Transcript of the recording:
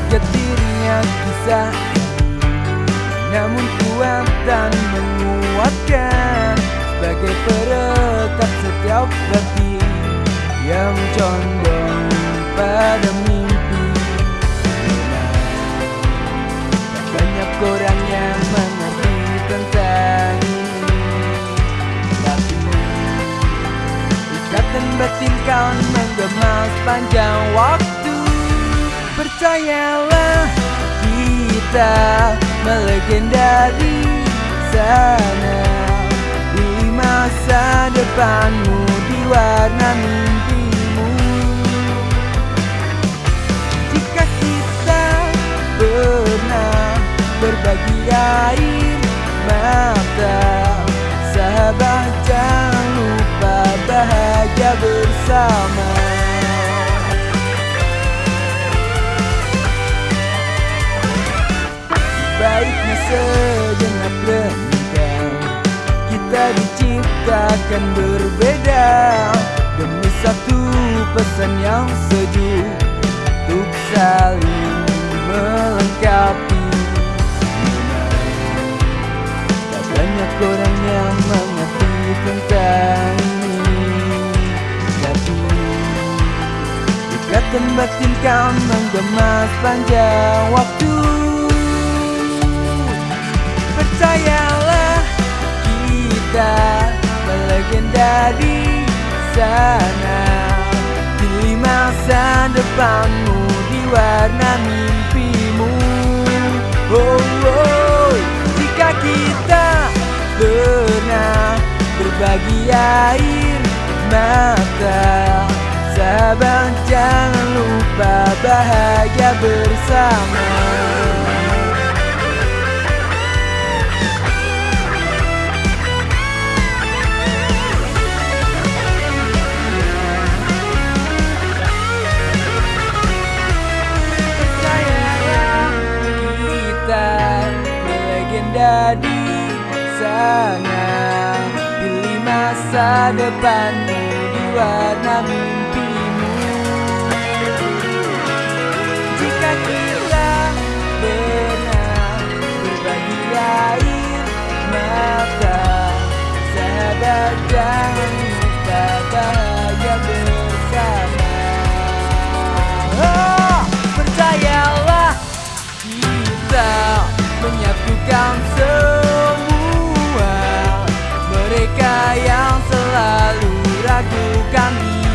Baik getirnya kisah Namun kuat dan menguatkan Sebagai perekat setiap hati Yang condong pada mimpi. Banyak orang yang mengerti tentang ini Tapi Ikatan batin kau menggema sepanjang waktu Percayalah kita melegenda di sana. Di masa depanmu di warna mimpimu. Jika kita pernah berbagi air mata Sahabat jangan lupa bahagia bersama sejenak renungkan Kita diciptakan berbeda Demi satu pesan yang sejuk. Untuk saling melengkapi. Tak banyak orang yang mengerti tentang ini. Tapi Ikatan batin kau menggema sepanjang waktu di sana. Pilih masa depanmu di warna mimpimu. Oh, oh jika kita pernah berbagi air mata. Sahabat jangan lupa bahagia bersama sana Pilih masa depanmu di selalu ragukan